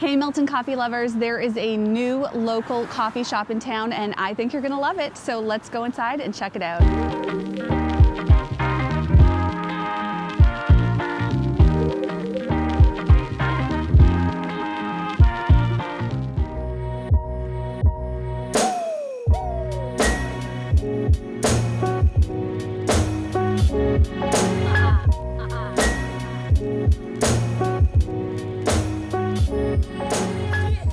Hey Milton coffee lovers, there is a new local coffee shop in town and I think you're gonna love it. So let's go inside and check it out.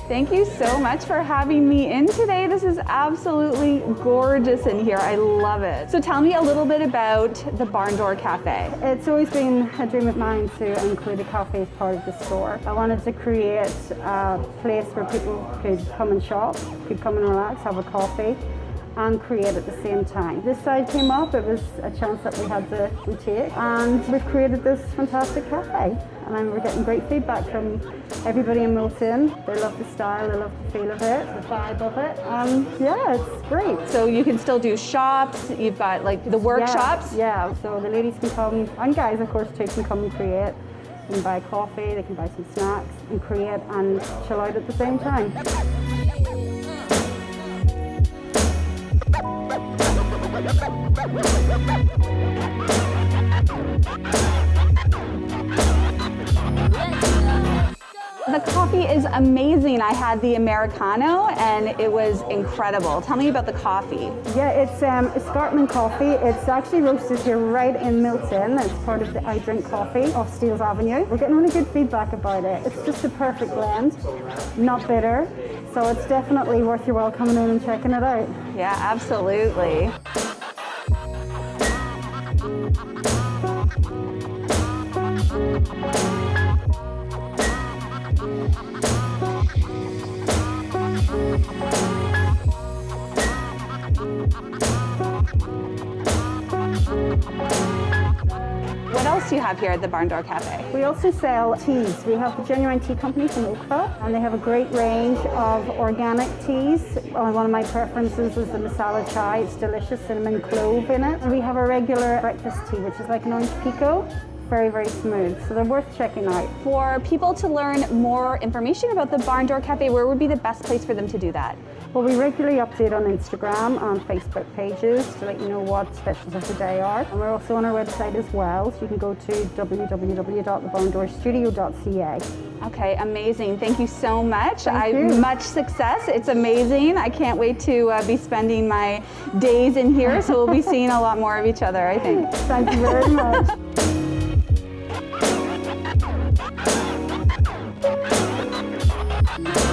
Thank you so much for having me in today. This is absolutely gorgeous in here. I love it. So tell me a little bit about the Barn Door Cafe. It's always been a dream of mine to include a cafe as part of the store. I wanted to create a place where people could come and shop, could come and relax, have a coffee, and create at the same time. This side came up, it was a chance that we had to take, and we've created this fantastic cafe. And we're getting great feedback from everybody in Milton. They love the style, they love the feel of it, the vibe of it. Um, yeah, it's great. So you can still do shops, you've got like the workshops? Yeah, yeah. so the ladies can come, and guys of course too, can come and create. They can buy coffee, they can buy some snacks and create and chill out at the same time. We'll be right back. The coffee is amazing. I had the Americano and it was incredible. Tell me about the coffee. Yeah, it's um, Escarpment coffee. It's actually roasted here right in Milton. It's part of the I Drink Coffee off Steeles Avenue. We're getting really good feedback about it. It's just a perfect blend, not bitter. So it's definitely worth your while coming in and checking it out. Yeah, absolutely. Do you have here at the Barn Door Cafe? We also sell teas. We have the Genuine Tea Company from Oakville, and they have a great range of organic teas. Uh, one of my preferences is the masala chai. It's delicious, cinnamon clove in it. And we have a regular breakfast tea, which is like an orange pekoe very, very smooth. So they're worth checking out. For people to learn more information about the Barn Door Cafe, where would be the best place for them to do that? Well, we regularly update on Instagram and Facebook pages to let you know what specials of the day are. And we're also on our website as well, so you can go to www.thebarndoorstudio.ca. Okay, amazing. Thank you so much. Thank I you. much success. It's amazing. I can't wait to uh, be spending my days in here, so we'll be seeing a lot more of each other, I think. Thank you very much. We'll be right back.